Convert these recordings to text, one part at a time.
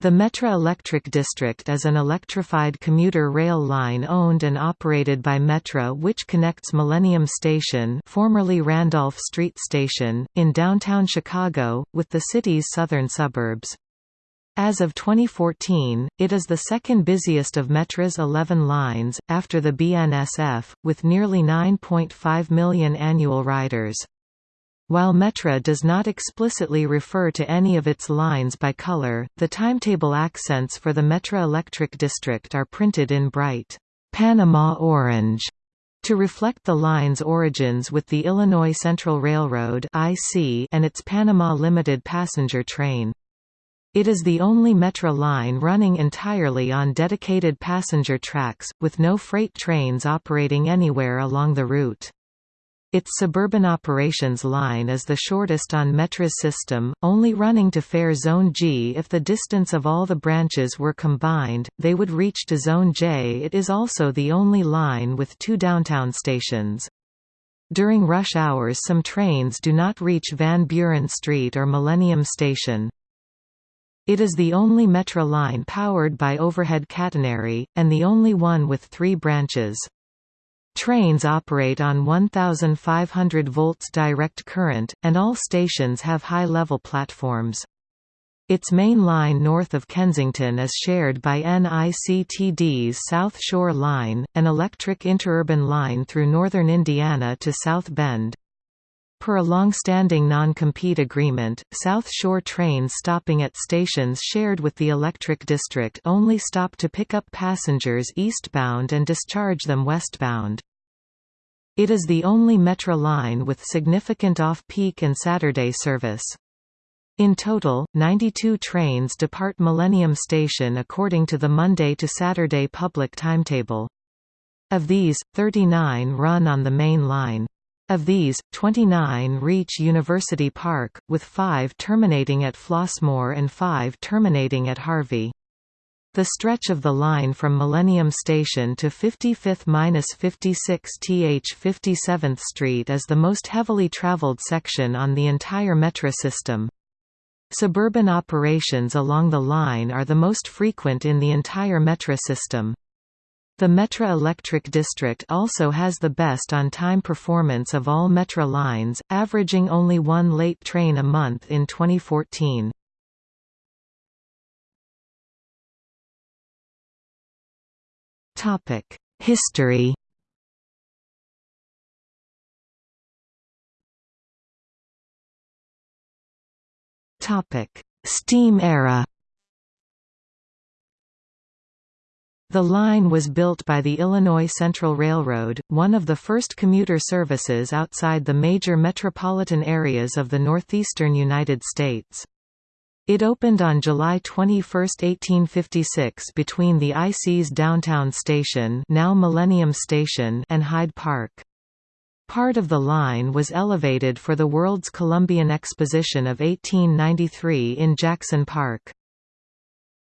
The Metra Electric District is an electrified commuter rail line owned and operated by Metra which connects Millennium Station formerly Randolph Street Station, in downtown Chicago, with the city's southern suburbs. As of 2014, it is the second busiest of Metra's 11 lines, after the BNSF, with nearly 9.5 million annual riders. While Metra does not explicitly refer to any of its lines by color, the timetable accents for the Metra Electric District are printed in bright, Panama orange, to reflect the line's origins with the Illinois Central Railroad and its Panama Limited passenger train. It is the only Metra line running entirely on dedicated passenger tracks, with no freight trains operating anywhere along the route. Its suburban operations line is the shortest on Metra's system, only running to fare Zone G if the distance of all the branches were combined, they would reach to Zone J. It is also the only line with two downtown stations. During rush hours some trains do not reach Van Buren Street or Millennium Station. It is the only Metra line powered by overhead catenary, and the only one with three branches. Trains operate on 1500 volts direct current, and all stations have high-level platforms. Its main line north of Kensington is shared by NICTD's South Shore Line, an electric interurban line through northern Indiana to South Bend. Per a long-standing non-compete agreement, South Shore trains stopping at stations shared with the electric district only stop to pick up passengers eastbound and discharge them westbound. It is the only Metra line with significant off-peak and Saturday service. In total, 92 trains depart Millennium Station according to the Monday to Saturday public timetable. Of these, 39 run on the main line. Of these, 29 reach University Park, with five terminating at Flossmoor and five terminating at Harvey. The stretch of the line from Millennium Station to 55th–56 th 57th Street is the most heavily traveled section on the entire Metra system. Suburban operations along the line are the most frequent in the entire Metra system. The Metra Electric District also has the best on-time performance of all Metra lines, averaging only one late train a month in 2014. History. Steam era. The line was built by the Illinois Central Railroad, one of the first commuter services outside the major metropolitan areas of the northeastern United States. It opened on July 21, 1856 between the IC's downtown station now Millennium Station and Hyde Park. Part of the line was elevated for the World's Columbian Exposition of 1893 in Jackson Park.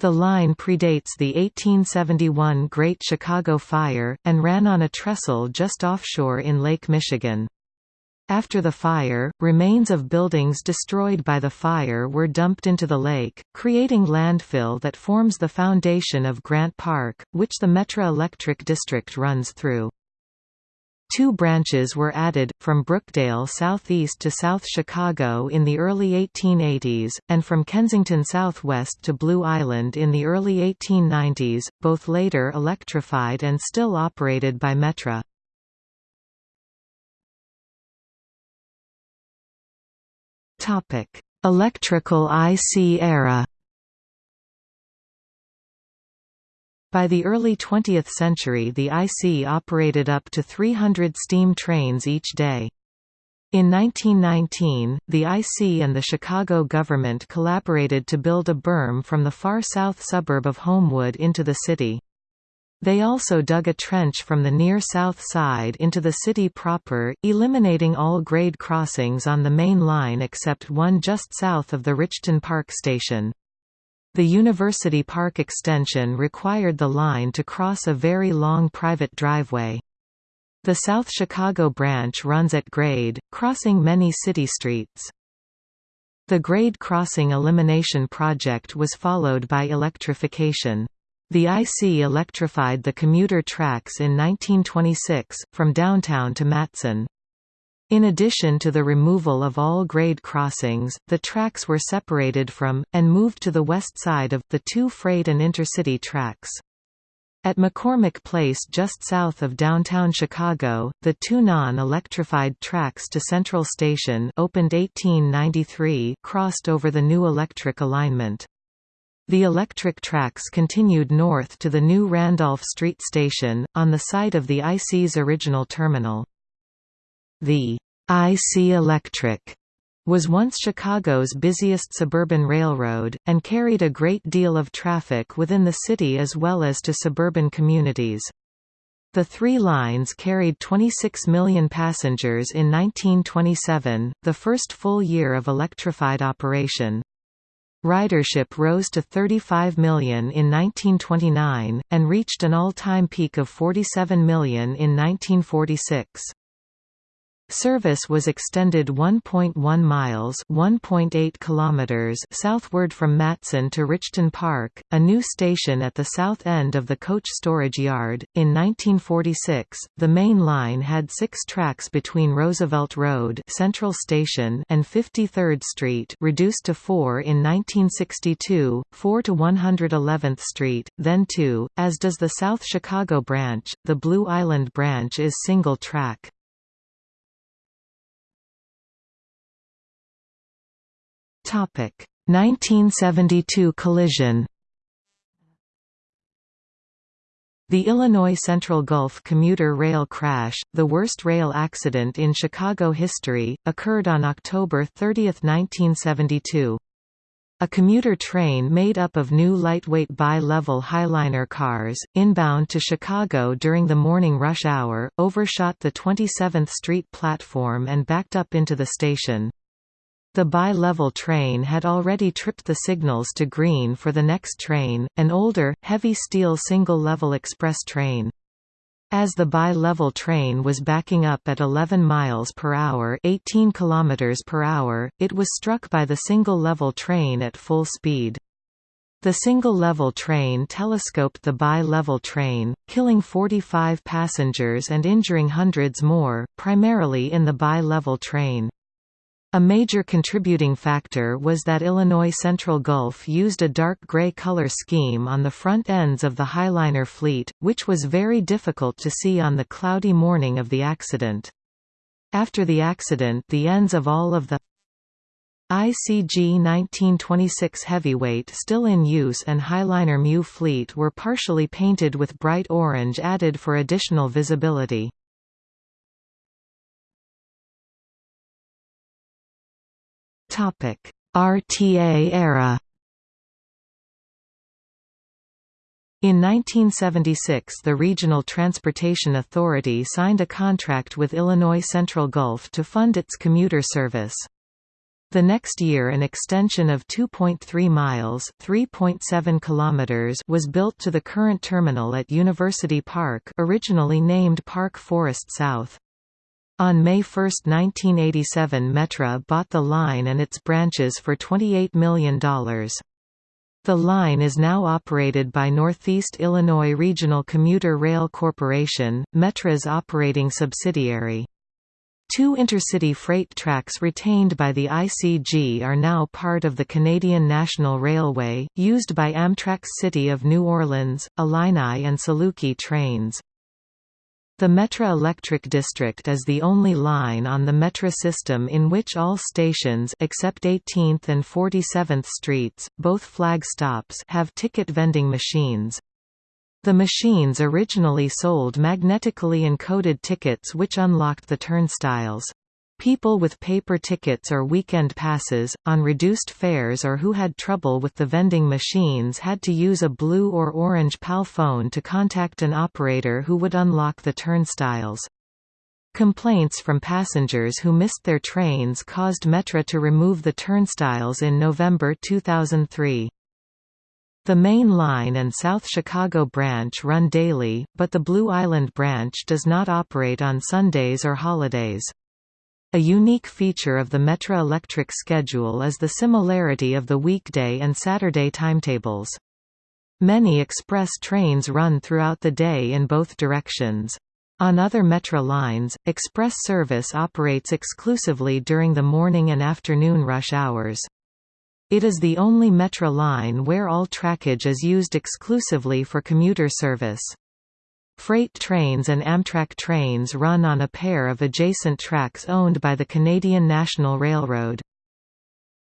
The line predates the 1871 Great Chicago Fire, and ran on a trestle just offshore in Lake Michigan. After the fire, remains of buildings destroyed by the fire were dumped into the lake, creating landfill that forms the foundation of Grant Park, which the Metra Electric District runs through. Two branches were added, from Brookdale southeast to South Chicago in the early 1880s, and from Kensington southwest to Blue Island in the early 1890s, both later electrified and still operated by Metra. Topic: Electrical IC era. By the early 20th century the IC operated up to 300 steam trains each day. In 1919, the IC and the Chicago government collaborated to build a berm from the far south suburb of Homewood into the city. They also dug a trench from the near south side into the city proper, eliminating all grade crossings on the main line except one just south of the Richton Park station. The University Park extension required the line to cross a very long private driveway. The South Chicago branch runs at grade, crossing many city streets. The grade crossing elimination project was followed by electrification. The IC electrified the commuter tracks in 1926, from downtown to Matteson. In addition to the removal of all grade crossings, the tracks were separated from, and moved to the west side of, the two freight and intercity tracks. At McCormick Place just south of downtown Chicago, the two non-electrified tracks to Central Station opened 1893 crossed over the new electric alignment. The electric tracks continued north to the new Randolph Street Station, on the site of the IC's original terminal. The IC Electric was once Chicago's busiest suburban railroad, and carried a great deal of traffic within the city as well as to suburban communities. The three lines carried 26 million passengers in 1927, the first full year of electrified operation. Ridership rose to 35 million in 1929, and reached an all-time peak of 47 million in 1946. Service was extended 1.1 miles (1.8 kilometers) southward from Matteson to Richton Park, a new station at the south end of the coach storage yard. In 1946, the main line had 6 tracks between Roosevelt Road, Central Station, and 53rd Street, reduced to 4 in 1962, 4 to 111th Street, then 2, as does the South Chicago branch. The Blue Island branch is single track. Topic 1972 collision The Illinois Central Gulf commuter rail crash, the worst rail accident in Chicago history, occurred on October 30, 1972. A commuter train made up of new lightweight bi-level Highliner cars, inbound to Chicago during the morning rush hour, overshot the 27th Street platform and backed up into the station. The bi-level train had already tripped the signals to green for the next train, an older, heavy steel single-level express train. As the bi-level train was backing up at 11 miles per hour, 18 kilometers per hour, it was struck by the single-level train at full speed. The single-level train telescoped the bi-level train, killing 45 passengers and injuring hundreds more, primarily in the bi-level train. A major contributing factor was that Illinois Central Gulf used a dark gray color scheme on the front ends of the Highliner fleet, which was very difficult to see on the cloudy morning of the accident. After the accident the ends of all of the ICG 1926 heavyweight still in use and Highliner Mu fleet were partially painted with bright orange added for additional visibility. RTA era In 1976 the Regional Transportation Authority signed a contract with Illinois Central Gulf to fund its commuter service. The next year an extension of 2.3 miles (3.7 kilometers) was built to the current terminal at University Park, originally named Park Forest South. On May 1, 1987 Metra bought the line and its branches for $28 million. The line is now operated by Northeast Illinois Regional Commuter Rail Corporation, Metra's operating subsidiary. Two intercity freight tracks retained by the ICG are now part of the Canadian National Railway, used by Amtrak's City of New Orleans, Illini and Saluki trains. The Metra Electric District is the only line on the Metra system in which all stations except 18th and 47th Streets, both flag stops have ticket vending machines. The machines originally sold magnetically encoded tickets which unlocked the turnstiles. People with paper tickets or weekend passes, on reduced fares or who had trouble with the vending machines had to use a blue or orange PAL phone to contact an operator who would unlock the turnstiles. Complaints from passengers who missed their trains caused Metra to remove the turnstiles in November 2003. The main line and South Chicago branch run daily, but the Blue Island branch does not operate on Sundays or holidays. A unique feature of the Metra Electric schedule is the similarity of the weekday and Saturday timetables. Many express trains run throughout the day in both directions. On other Metra lines, express service operates exclusively during the morning and afternoon rush hours. It is the only Metra line where all trackage is used exclusively for commuter service. Freight trains and Amtrak trains run on a pair of adjacent tracks owned by the Canadian National Railroad.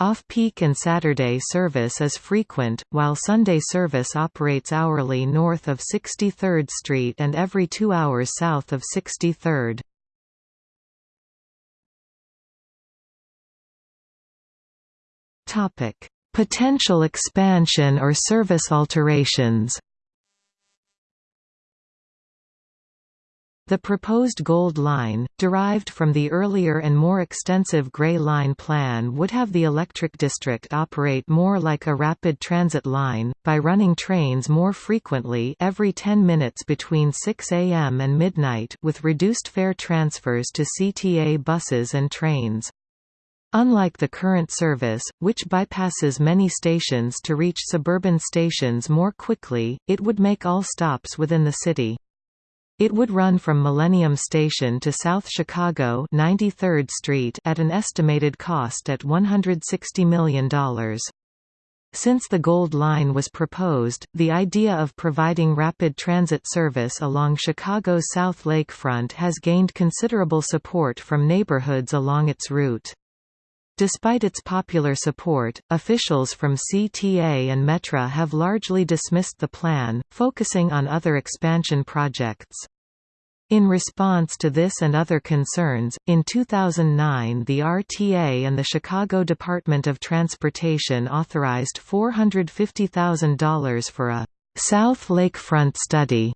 Off-peak and Saturday service is frequent, while Sunday service operates hourly north of 63rd Street and every two hours south of 63rd. Potential expansion or service alterations The proposed Gold Line, derived from the earlier and more extensive Grey Line plan would have the electric district operate more like a rapid transit line, by running trains more frequently every 10 minutes between 6 am and midnight with reduced fare transfers to CTA buses and trains. Unlike the current service, which bypasses many stations to reach suburban stations more quickly, it would make all stops within the city. It would run from Millennium Station to South Chicago 93rd Street at an estimated cost at $160 million. Since the Gold Line was proposed, the idea of providing rapid transit service along Chicago's South Lakefront has gained considerable support from neighborhoods along its route. Despite its popular support, officials from CTA and Metra have largely dismissed the plan, focusing on other expansion projects. In response to this and other concerns, in 2009 the RTA and the Chicago Department of Transportation authorized $450,000 for a «South Lakefront study»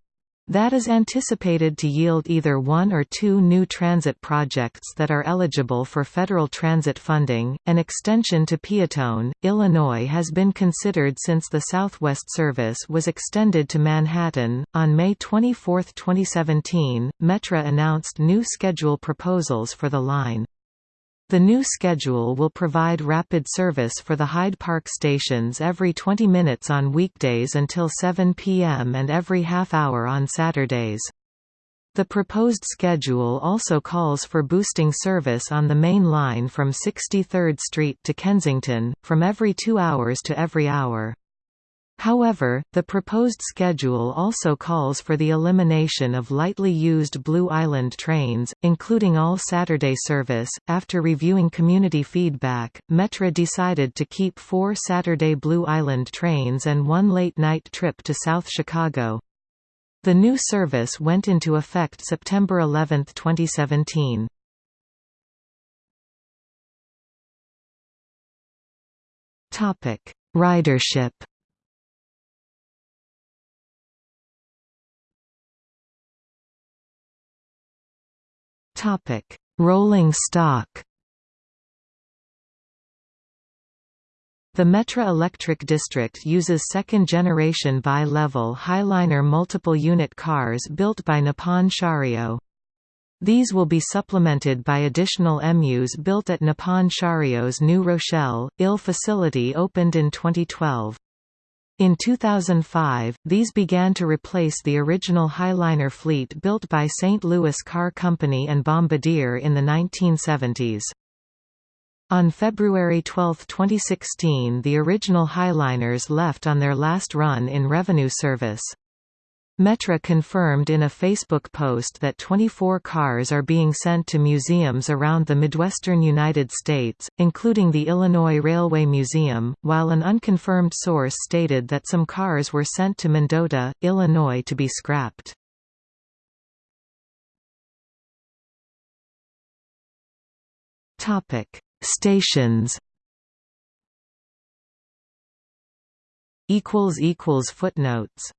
That is anticipated to yield either one or two new transit projects that are eligible for federal transit funding. An extension to Peotone, Illinois has been considered since the Southwest service was extended to Manhattan. On May 24, 2017, Metra announced new schedule proposals for the line. The new schedule will provide rapid service for the Hyde Park stations every 20 minutes on weekdays until 7 p.m. and every half hour on Saturdays. The proposed schedule also calls for boosting service on the main line from 63rd Street to Kensington, from every two hours to every hour. However, the proposed schedule also calls for the elimination of lightly used Blue Island trains, including all Saturday service. After reviewing community feedback, Metra decided to keep four Saturday Blue Island trains and one late night trip to South Chicago. The new service went into effect September 11, 2017. Topic: Ridership Topic: Rolling stock. The Metra Electric District uses second-generation bi-level Highliner multiple-unit cars built by Nippon Sharyo. These will be supplemented by additional MUs built at Nippon Sharyo's New Rochelle, IL facility opened in 2012. In 2005, these began to replace the original Highliner fleet built by St. Louis Car Company and Bombardier in the 1970s. On February 12, 2016 the original Highliners left on their last run in revenue service. Metra confirmed in a Facebook post that 24 cars are being sent to museums around the Midwestern United States, including the Illinois Railway Museum, while an unconfirmed source stated that some cars were sent to Mendota, Illinois to be scrapped. Stations Footnotes